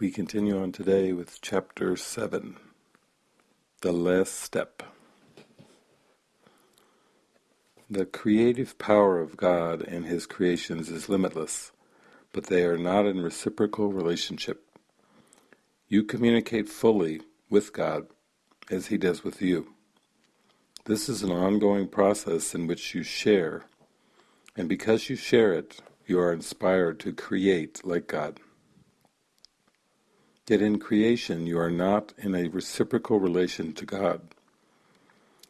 We continue on today with chapter 7, The Last Step. The creative power of God and His creations is limitless, but they are not in reciprocal relationship. You communicate fully with God as He does with you. This is an ongoing process in which you share, and because you share it, you are inspired to create like God. Yet in creation you are not in a reciprocal relation to God,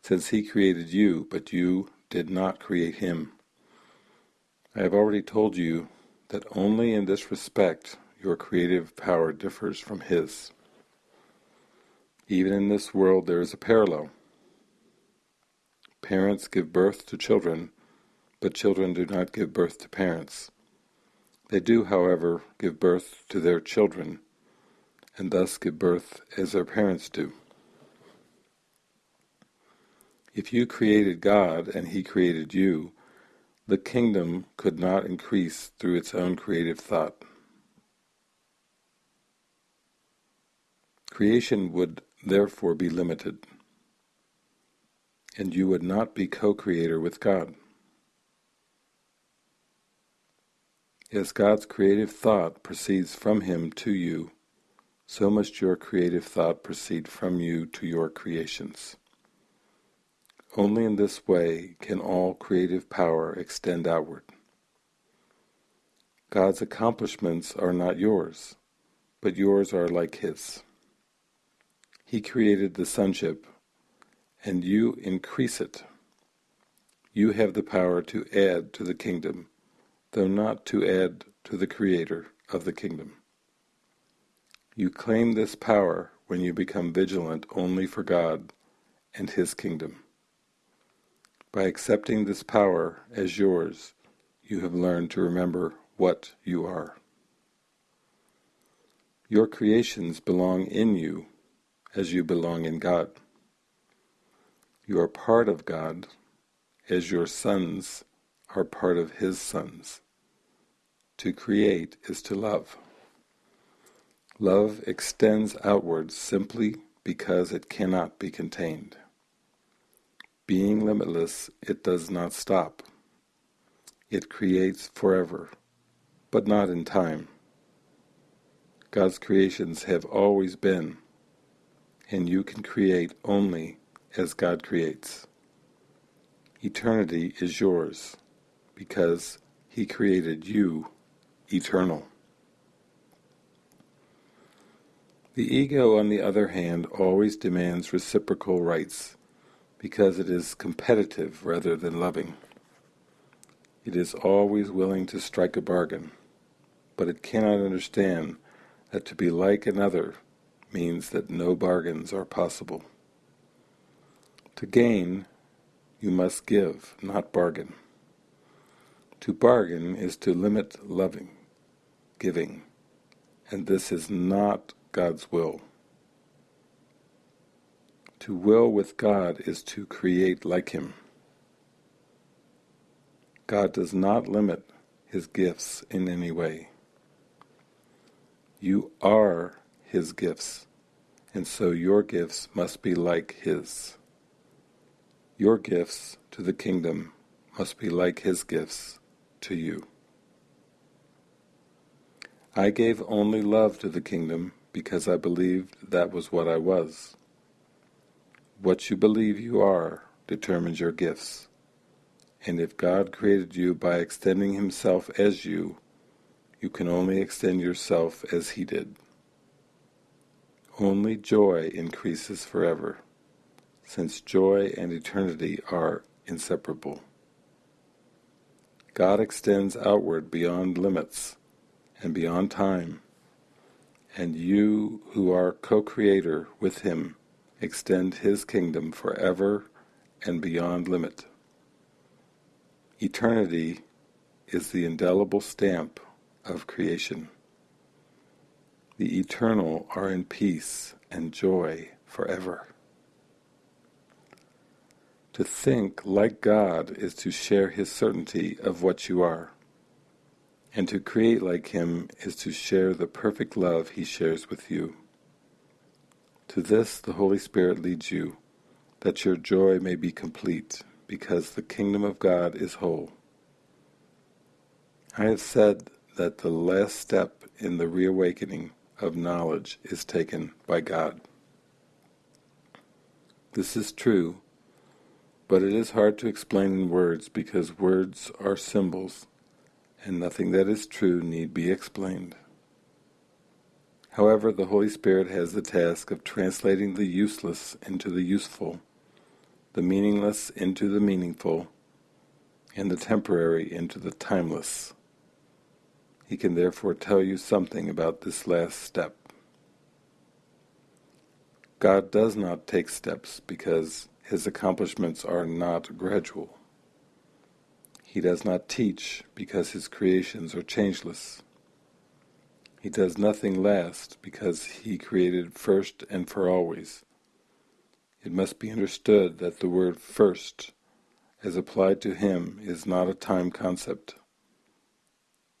since He created you, but you did not create Him. I have already told you that only in this respect your creative power differs from His. Even in this world there is a parallel. Parents give birth to children, but children do not give birth to parents. They do, however, give birth to their children, and thus give birth as their parents do. If you created God and He created you, the kingdom could not increase through its own creative thought. Creation would therefore be limited, and you would not be co-creator with God. As God's creative thought proceeds from Him to you, so must your creative thought proceed from you to your creations. Only in this way can all creative power extend outward. God's accomplishments are not yours, but yours are like His. He created the sonship, and you increase it. You have the power to add to the kingdom, though not to add to the Creator of the kingdom. You claim this power when you become vigilant only for God and His kingdom. By accepting this power as yours, you have learned to remember what you are. Your creations belong in you as you belong in God. You are part of God as your sons are part of His sons. To create is to love. Love extends outwards simply because it cannot be contained. Being limitless, it does not stop. It creates forever, but not in time. God's creations have always been, and you can create only as God creates. Eternity is yours, because He created you eternal. The ego, on the other hand, always demands reciprocal rights, because it is competitive rather than loving. It is always willing to strike a bargain, but it cannot understand that to be like another means that no bargains are possible. To gain, you must give, not bargain. To bargain is to limit loving, giving, and this is not God's will. To will with God is to create like Him. God does not limit His gifts in any way. You are His gifts, and so your gifts must be like His. Your gifts to the kingdom must be like His gifts to you. I gave only love to the kingdom because I believed that was what I was. What you believe you are determines your gifts, and if God created you by extending Himself as you, you can only extend yourself as He did. Only joy increases forever, since joy and eternity are inseparable. God extends outward beyond limits and beyond time, and you who are co-creator with him extend his kingdom forever and beyond limit. Eternity is the indelible stamp of creation. The eternal are in peace and joy forever. To think like God is to share his certainty of what you are, And to create like him is to share the perfect love he shares with you. To this the Holy Spirit leads you, that your joy may be complete, because the kingdom of God is whole. I have said that the last step in the reawakening of knowledge is taken by God. This is true, but it is hard to explain in words because words are symbols and nothing that is true need be explained. However, the Holy Spirit has the task of translating the useless into the useful, the meaningless into the meaningful, and the temporary into the timeless. He can therefore tell you something about this last step. God does not take steps because his accomplishments are not gradual. He does not teach because his creations are changeless. He does nothing last because he created first and for always. It must be understood that the word first, as applied to him, is not a time concept.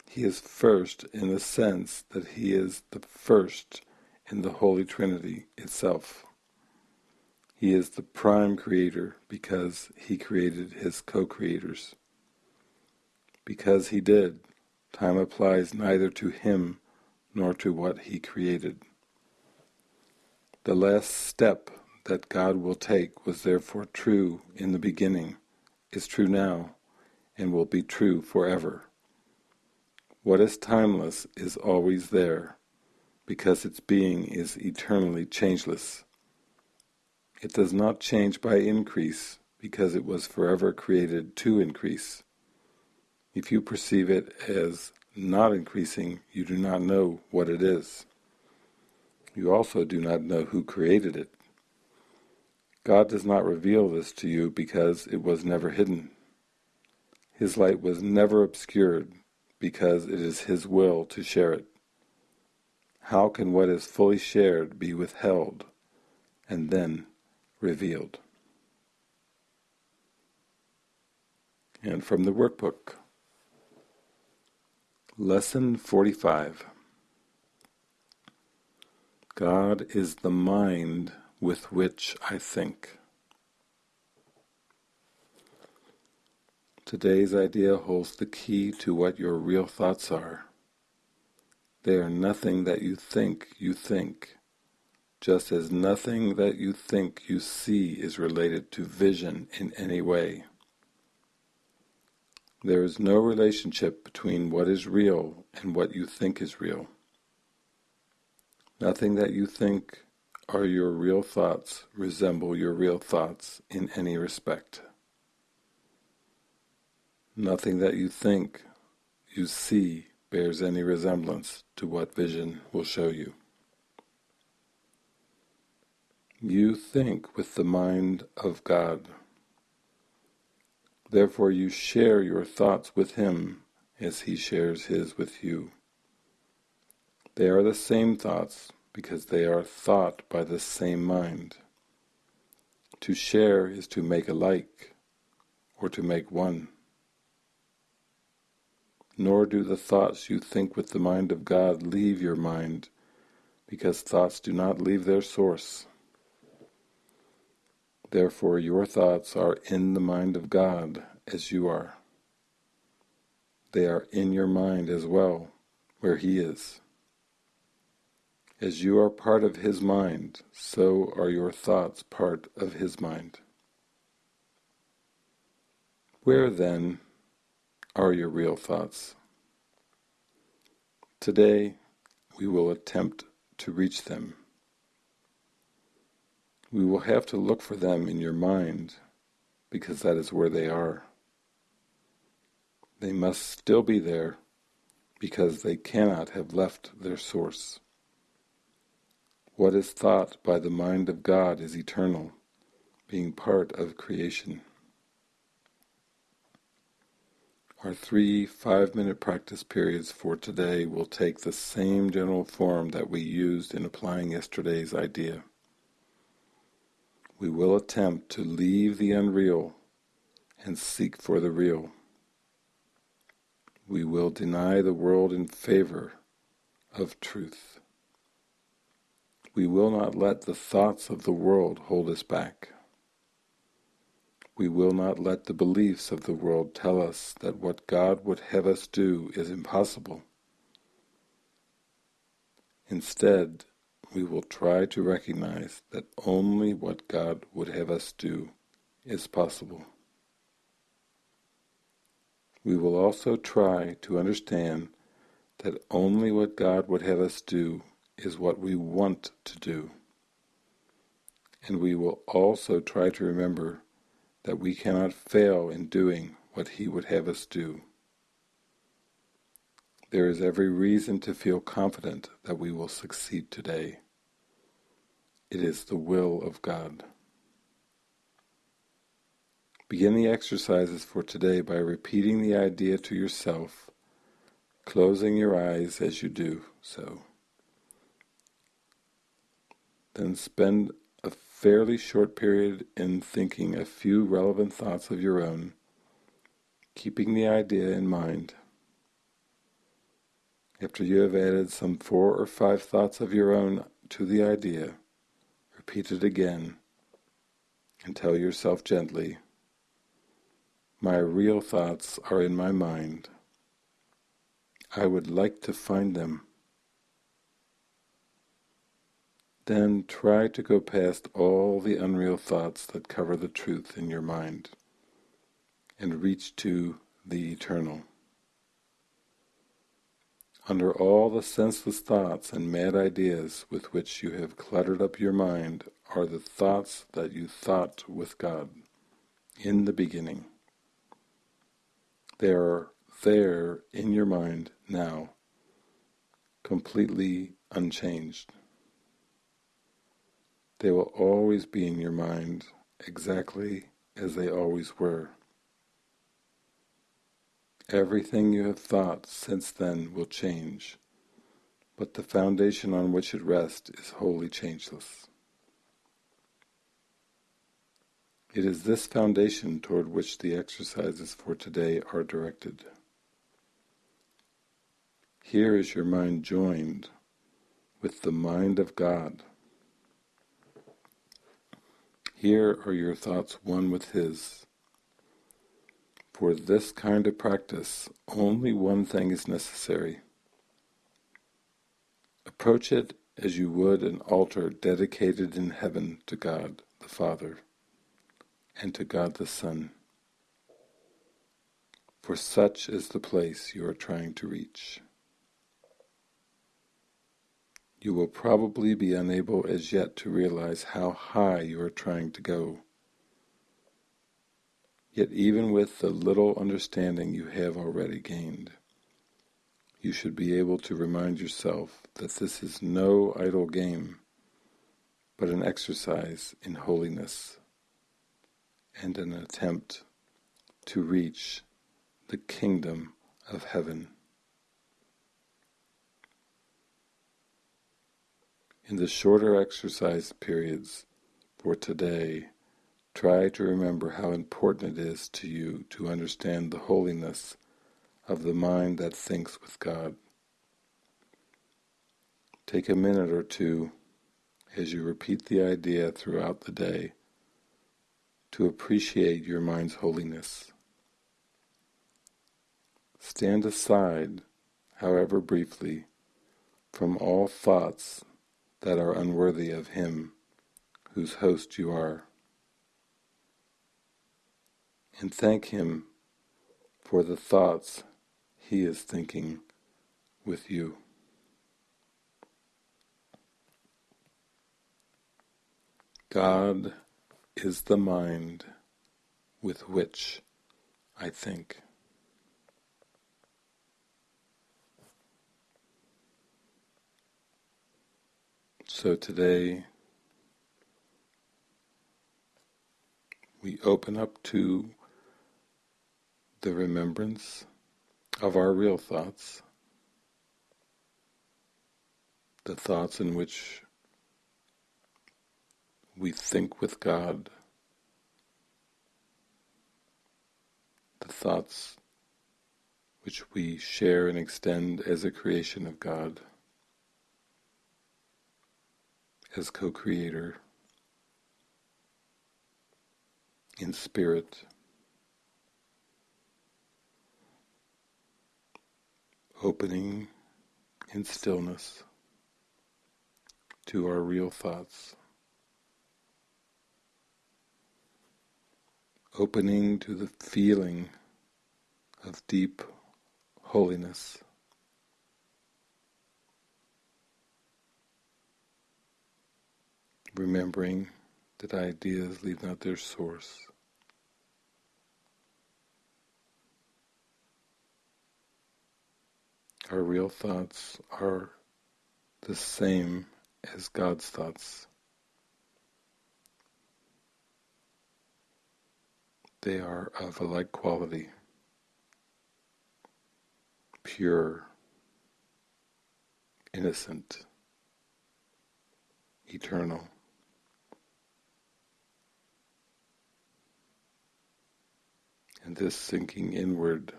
He is first in the sense that he is the first in the Holy Trinity itself. He is the prime creator because he created his co-creators. Because he did, time applies neither to him nor to what he created. The last step that God will take was therefore true in the beginning, is true now, and will be true forever. What is timeless is always there, because its being is eternally changeless. It does not change by increase, because it was forever created to increase. If you perceive it as not increasing, you do not know what it is. You also do not know who created it. God does not reveal this to you because it was never hidden. His light was never obscured because it is His will to share it. How can what is fully shared be withheld and then revealed? And from the workbook. Lesson 45 God is the mind with which I think. Today's idea holds the key to what your real thoughts are. They are nothing that you think you think, just as nothing that you think you see is related to vision in any way. There is no relationship between what is real and what you think is real. Nothing that you think are your real thoughts resemble your real thoughts in any respect. Nothing that you think you see bears any resemblance to what vision will show you. You think with the mind of God. Therefore you share your thoughts with him as he shares his with you. They are the same thoughts because they are thought by the same mind. To share is to make alike, or to make one. Nor do the thoughts you think with the mind of God leave your mind, because thoughts do not leave their source. Therefore your thoughts are in the mind of God as you are. They are in your mind as well, where He is. As you are part of His mind, so are your thoughts part of His mind. Where then are your real thoughts? Today we will attempt to reach them. We will have to look for them in your mind, because that is where they are. They must still be there, because they cannot have left their source. What is thought by the mind of God is eternal, being part of creation. Our three five-minute practice periods for today will take the same general form that we used in applying yesterday's idea we will attempt to leave the unreal and seek for the real. we will deny the world in favor of truth. We will not let the thoughts of the world hold us back. We will not let the beliefs of the world tell us that what God would have us do is impossible. Instead, we will try to recognize that only what God would have us do is possible. We will also try to understand that only what God would have us do is what we want to do. And we will also try to remember that we cannot fail in doing what He would have us do. There is every reason to feel confident that we will succeed today. It is the will of God. Begin the exercises for today by repeating the idea to yourself, closing your eyes as you do so. Then spend a fairly short period in thinking a few relevant thoughts of your own, keeping the idea in mind. After you have added some four or five thoughts of your own to the idea, repeat it again and tell yourself gently, my real thoughts are in my mind. I would like to find them. Then try to go past all the unreal thoughts that cover the truth in your mind and reach to the eternal. Under all the senseless thoughts and mad ideas with which you have cluttered up your mind are the thoughts that you thought with God in the beginning. They are there in your mind now, completely unchanged. They will always be in your mind exactly as they always were. Everything you have thought since then will change, but the foundation on which it rests is wholly changeless. It is this foundation toward which the exercises for today are directed. Here is your mind joined with the mind of God. Here are your thoughts one with His. For this kind of practice, only one thing is necessary. Approach it as you would an altar dedicated in heaven to God the Father and to God the Son. For such is the place you are trying to reach. You will probably be unable as yet to realize how high you are trying to go. Yet even with the little understanding you have already gained, you should be able to remind yourself that this is no idle game, but an exercise in holiness and an attempt to reach the kingdom of heaven. In the shorter exercise periods for today, Try to remember how important it is to you to understand the holiness of the mind that thinks with God. Take a minute or two as you repeat the idea throughout the day to appreciate your mind's holiness. Stand aside, however briefly, from all thoughts that are unworthy of Him whose host you are and thank Him for the thoughts He is thinking with you. God is the mind with which I think. So today we open up to the remembrance of our real thoughts, the thoughts in which we think with God, the thoughts which we share and extend as a creation of God, as co-creator, in spirit, opening in stillness to our real thoughts. Opening to the feeling of deep holiness. Remembering that ideas leave not their source. Our real thoughts are the same as God's thoughts. They are of a like quality, pure, innocent, eternal. And this sinking inward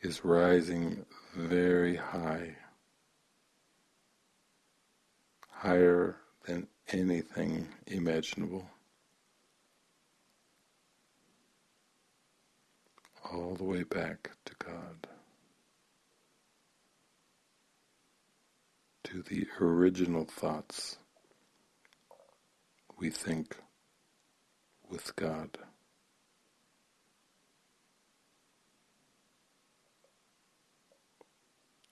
is rising very high, higher than anything imaginable. All the way back to God, to the original thoughts we think with God.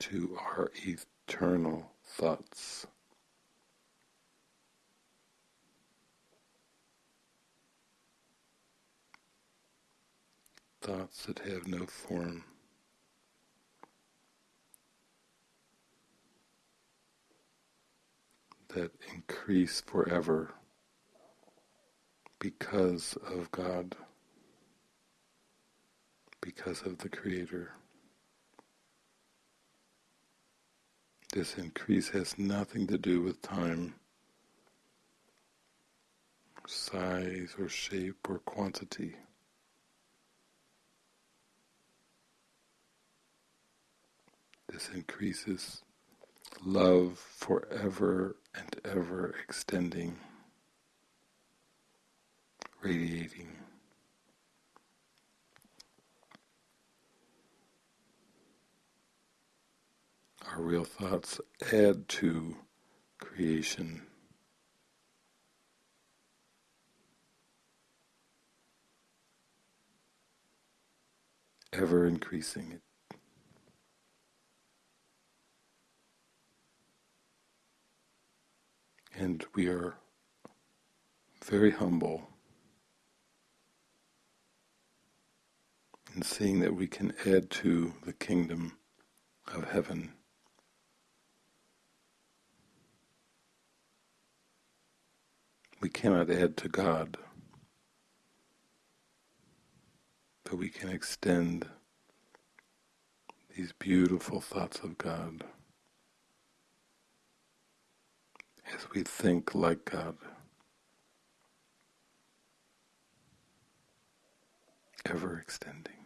To our eternal thoughts. Thoughts that have no form. That increase forever because of God, because of the Creator. This increase has nothing to do with time, size or shape or quantity. This increases love forever and ever extending, radiating. Our real thoughts add to creation. Ever increasing it. And we are very humble in seeing that we can add to the kingdom of heaven. We cannot add to God, but we can extend these beautiful thoughts of God as we think like God, ever extending,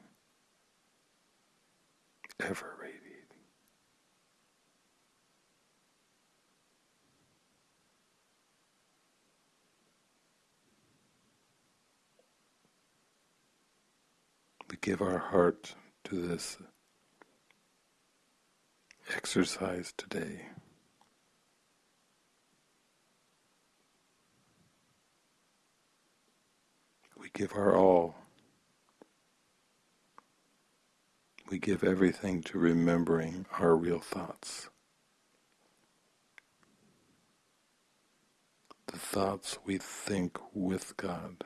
ever radiating. we give our heart to this exercise today. We give our all. We give everything to remembering our real thoughts. The thoughts we think with God.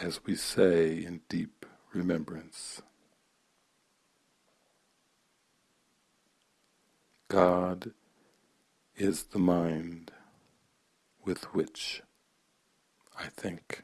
As we say in deep remembrance. God is the mind with which I think.